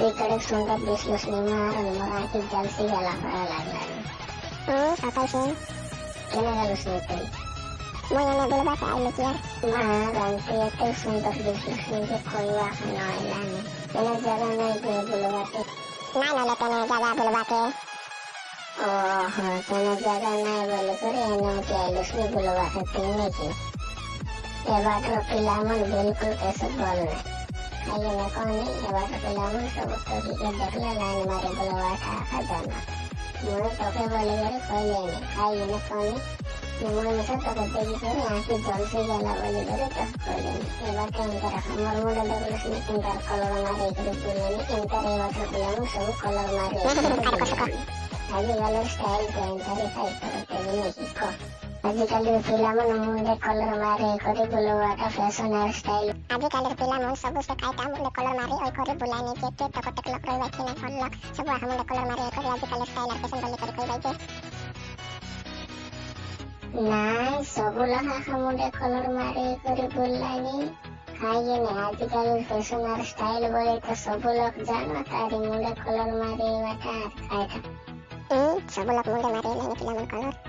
Diklik sungkep Disius 5 Remurah Ijal Sigala Peralatan Hmm, apa sih? Kena halus nipin Mau yang dulu bahasa Ainu Kiar? Ma, ganti itu sungkep Disius 5 Kulwa Kanolan Ini jalan lagi bulu batu Mana lo kena jaga bulu batu? Oh, kena jaga naik bulu kuri Eno Kialus bulu batu Tinggi ki ये बात रोकी लामन बिल्कुल Aya na kami dapat kehilangan sebuah tiga dari lain mari belawa sahaja. Mula toke boleh beri kawleni, kau ini kami. Namun itu terjadi di sini nanti jomsu ya la boleh beri tak kau ini. Ibarat inter, umur muda dulu sini inter kalau mari hidup ini inter ibarat kehilangan sebuah kalau mari. Tadi kalau style inter itu terjadi ini kok. ଆଜିକାଲି ପିଲାମାନେ ମୁଣ୍ଡେ କଲର ମାରି କରି ବୁଲବାଟା fashion hair style ଆଜିକାଲିର ପିଲାମାନେ ସବୁ ସେ କାଇଟା ମୁଣ୍ଡେ କଲର ମାରି ଅଇ କରି ବୁଲାନି ଯେ କେ ତକ ଟକ ଲକ ରହିବା କି ନା ଭଲ ସବୁ ଆହା ମୁଣ୍ଡେ କଲର ମାରି ଅଇ କରି ଆଜିକାଲି ଷ୍ଟାଇଲ ଆର ପସନ୍ଦ ବୋଲି କରି କହିବା ଯେ ନାଇଁ ସବୁ ଲହା ମୁଣ୍ଡେ କଲର ମାରି କରି ବୁଲାନି କାହିଁକି ଆଜିକାଲି ଫ୍ୟାସନ ଷ୍ଟାଇଲ ବୋଲେ ତ ସବୁ ଲୋକ ଜାଣ ତାରି ମୁଣ୍ଡେ କଲର ମାରିବାଟା ଖାଇଟା ହୁଁ ସବୁ ଲୋକ ମୁଣ୍ଡେ ମାରି ନାଇଁ ପିଲାମାନେ colour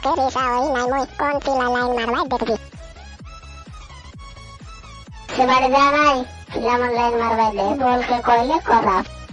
とけるさはいないもいこんちらないまるはい出てき。Sebagai gitu. jalan, lain marwede, bol ke koile korap.